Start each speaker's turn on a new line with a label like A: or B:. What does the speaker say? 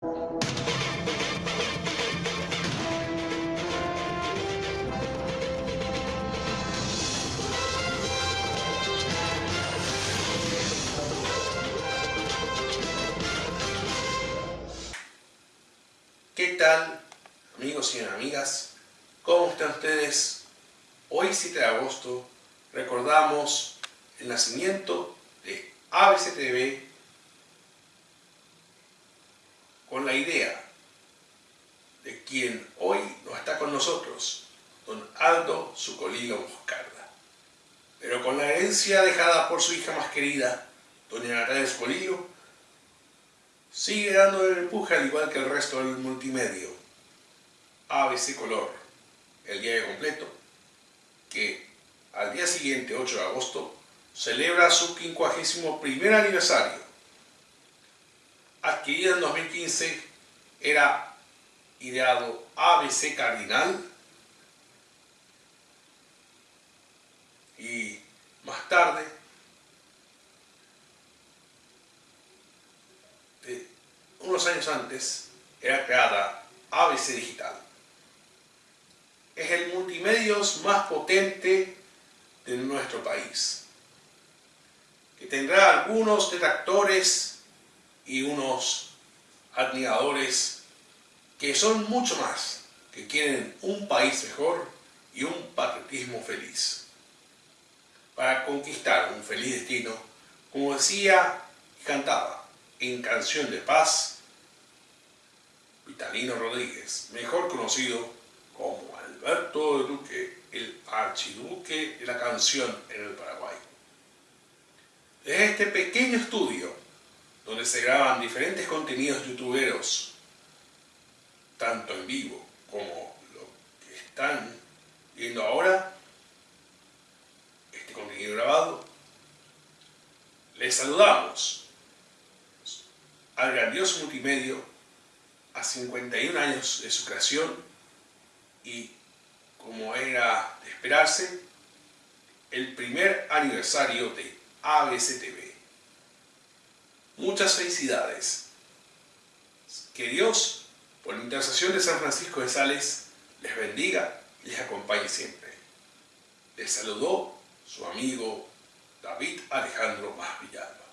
A: ¿Qué tal, amigos y amigas? ¿Cómo están ustedes? Hoy, 7 de agosto, recordamos el nacimiento de ABCTV con idea de quien hoy no está con nosotros, don Aldo Sucolilo Moscarda, pero con la herencia dejada por su hija más querida, doña Natalia Sucolilo, sigue dando el empuje al igual que el resto del multimedio. ABC Color, el diario completo, que al día siguiente, 8 de agosto, celebra su 51 aniversario. Adquirido en 2015, era ideado ABC Cardinal y más tarde unos años antes, era creada ABC Digital. Es el multimedios más potente de nuestro país, que tendrá algunos detractores y unos admiradores que son mucho más, que quieren un país mejor y un patriotismo feliz. Para conquistar un feliz destino, como decía y cantaba en Canción de Paz, Vitalino Rodríguez, mejor conocido como Alberto de Duque, el archiduque de la canción en el Paraguay. Desde este pequeño estudio, donde se graban diferentes contenidos youtuberos, tanto en vivo como lo que están viendo ahora, este contenido grabado, les saludamos al grandioso multimedio a 51 años de su creación y, como era de esperarse, el primer aniversario de ABCTV. Muchas felicidades. Que Dios, por la intercesión de San Francisco de Sales, les bendiga y les acompañe siempre. Les saludó su amigo David Alejandro Más Villalba.